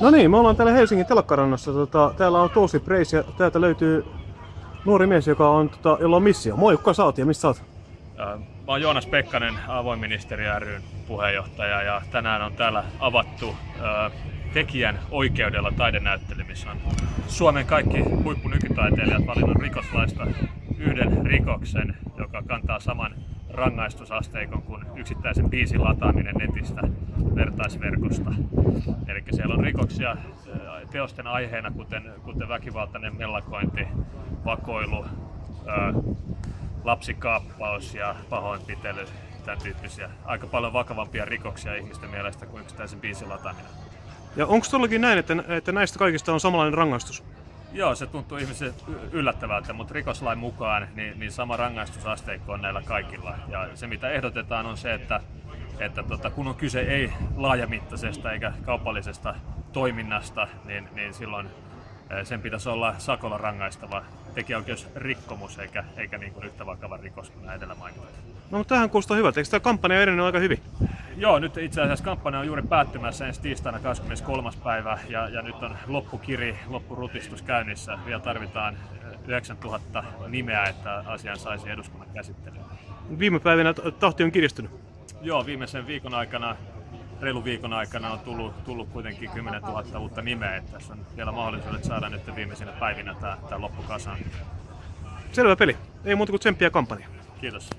No niin, me ollaan täällä Helsingin telakkarannassa. Tota, täällä on tosi Preis ja täältä löytyy nuori mies, joka on, tota, jolla on missio. Moi, kuka sä oot ja mistä sä oot? Mä oon Joonas Pekkanen, avoinministeri ryn puheenjohtaja ja tänään on täällä avattu äh, tekijän oikeudella taidenäyttely, missä on Suomen kaikki huippunykytaiteilijat valinnut rikoslaista yhden rikoksen, joka kantaa saman rangaistusasteikon kuin yksittäisen biisin lataaminen netistä vertaisverkosta. Eli siellä on rikoksia äh, teosten aiheena, kuten, kuten väkivaltainen mellakointi, vakoilu, äh, lapsikaappaus ja pahoinpitely, tämän tyyppisiä. Aika paljon vakavampia rikoksia ihmisten mielestä kuin yksittäisen biisin lataaminen. Ja onko todellakin näin, että, että näistä kaikista on samanlainen rangaistus? Joo, se tuntuu ihmisille yllättävältä, mutta rikoslain mukaan niin, niin sama rangaistusasteikko on näillä kaikilla. Ja se mitä ehdotetaan on se, että, että tota, kun on kyse ei laajamittaisesta eikä kaupallisesta toiminnasta, niin, niin silloin eh, sen pitäisi olla sakolla rangaistava tekijäoikeusrikkomus eikä, eikä niin kuin yhtä vakava rikos kuin edellä mainitut. No mutta tähän kuulostaa hyvältä. Eikö tämä kampanja edennyt aika hyvin? Joo, nyt itse asiassa kampanja on juuri päättymässä ensi tiistaina 23. päivä ja, ja nyt on loppukiri, loppurutistus käynnissä. Vielä tarvitaan eh, 9000 nimeä, että asian saisi eduskunnan käsittelyyn. Viime päivinä tahti on kiristynyt. Joo, viimeisen viikon aikana, reilu viikon aikana on tullut, tullut kuitenkin 10 000 uutta nimeä. Että tässä on vielä mahdollisuudet saada nyt viimeisinä päivinä tämä, tämä loppukasaan. Selvä peli. Ei muuta kuin tsemppiä kampanja. Kiitos.